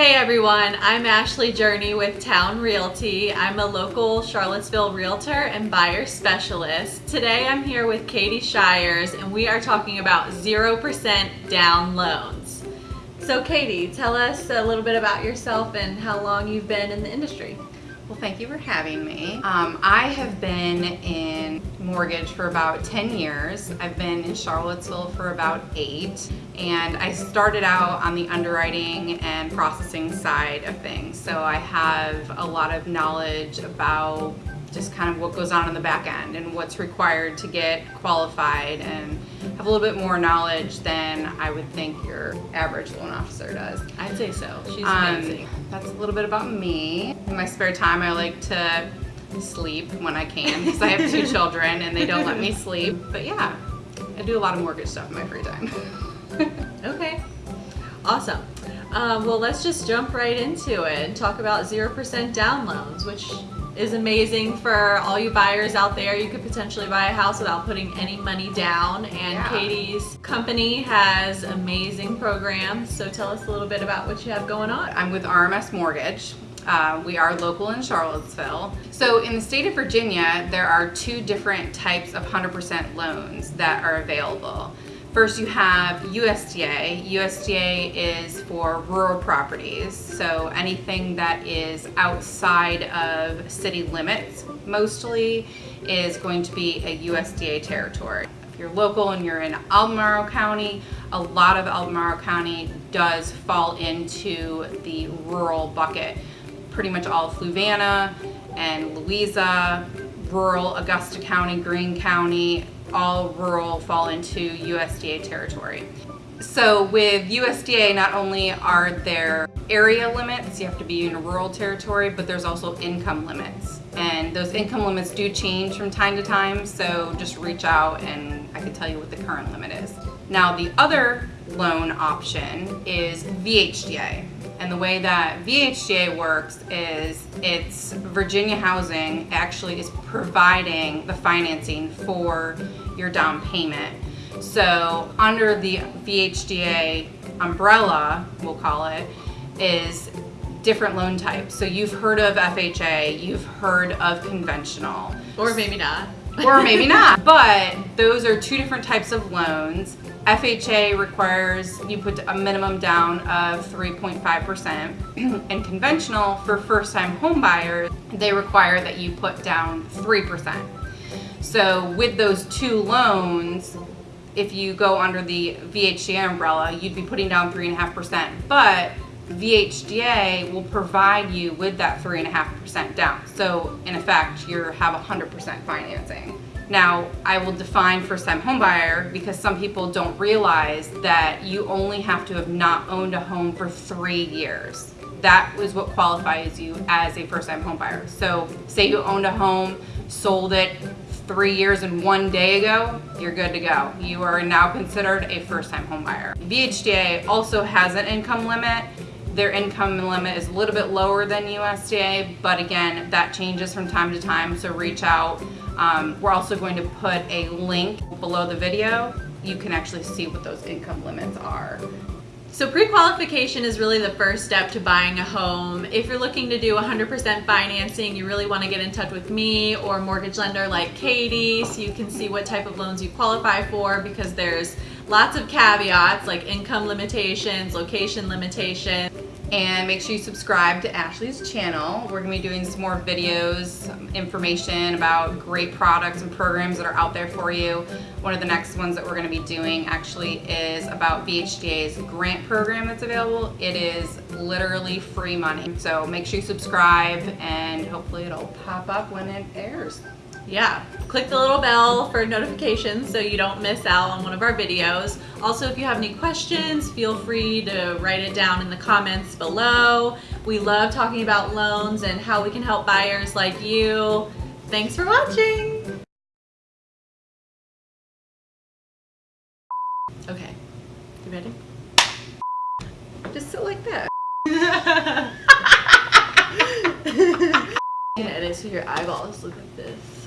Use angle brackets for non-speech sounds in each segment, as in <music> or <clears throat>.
Hey everyone, I'm Ashley Journey with Town Realty. I'm a local Charlottesville realtor and buyer specialist. Today I'm here with Katie Shires and we are talking about 0% down loans. So Katie, tell us a little bit about yourself and how long you've been in the industry. Well, thank you for having me. Um, I have been in mortgage for about 10 years. I've been in Charlottesville for about eight, and I started out on the underwriting and processing side of things. So I have a lot of knowledge about just kind of what goes on in the back end and what's required to get qualified and have a little bit more knowledge than I would think your average loan officer does. I'd say so. She's Um, amazing. that's a little bit about me. In my spare time, I like to sleep when I can because I have two <laughs> children and they don't let me sleep. But yeah, I do a lot of mortgage stuff in my free time. <laughs> Okay, awesome. Um, well, let's just jump right into it and talk about 0% down loans, which is amazing for all you buyers out there. You could potentially buy a house without putting any money down. And Yeah. Katie's company has amazing programs. So tell us a little bit about what you have going on. I'm with RMS Mortgage. Uh, we are local in Charlottesville. So in the state of Virginia, there are two different types of 100% loans that are available. First, you have USDA. USDA is for rural properties, so anything that is outside of city limits mostly is going to be a USDA territory. If you're local and you're in Albemarle County, a lot of Albemarle County does fall into the rural bucket. Pretty much all Fluvanna and Louisa, rural Augusta County, Greene County, all rural fall into USDA territory. So with USDA, not only are there area limits, you have to be in a rural territory, but there's also income limits. And those income limits do change from time to time, so just reach out and I can tell you what the current limit is. Now the other loan option is VHDA. And the way that VHDA works is it's Virginia Housing actually is providing the financing for your down payment. So under the VHDA umbrella, we'll call it, is different loan types. So you've heard of FHA, you've heard of conventional, Or maybe not. Or maybe not. But those are two different types of loans. FHA requires you put a minimum down of 3.5%, <clears throat> and conventional for first time home buyers, they require that you put down 3%. So with those two loans, if you go under the VHDA umbrella, you'd be putting down 3.5%. But VHDA will provide you with that 3.5% down. So in effect, you have 100% financing. Now, I will define first time homebuyer because some people don't realize that you only have to have not owned a home for three years. That is what qualifies you as a first time homebuyer. So say you owned a home, sold it three years and one day ago, you're good to go. You are now considered a first time homebuyer. VHDA also has an income limit. Their income limit is a little bit lower than USDA, but again, that changes from time to time, so reach out. Um, we're also going to put a link below the video. You can actually see what those income limits are. So pre-qualification is really the first step to buying a home. If you're looking to do 100% financing, you really want to get in touch with me or mortgage lender like Katie so you can see what type of loans you qualify for because there's lots of caveats like income limitations, location limitations. and make sure you subscribe to Ashley's channel. We're gonna be doing some more videos, information about great products and programs that are out there for you. One of the next ones that we're gonna be doing actually is about VHDA's grant program that's available. It is literally free money. So make sure you subscribe and hopefully it'll pop up when it airs. Yeah, click the little bell for notifications so you don't miss out on one of our videos. Also, if you have any questions, feel free to write it down in the comments below. We love talking about loans and how we can help buyers like you. Thanks for watching. Okay, you ready? Just sit like that. <laughs> <laughs> Can edit so your eyeballs look like this,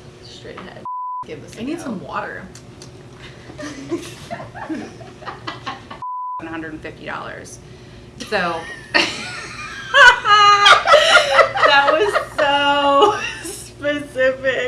straight. <laughs> Give. I need go. some water. One hundred and fifty dollars. So <laughs> <laughs> that was so specific.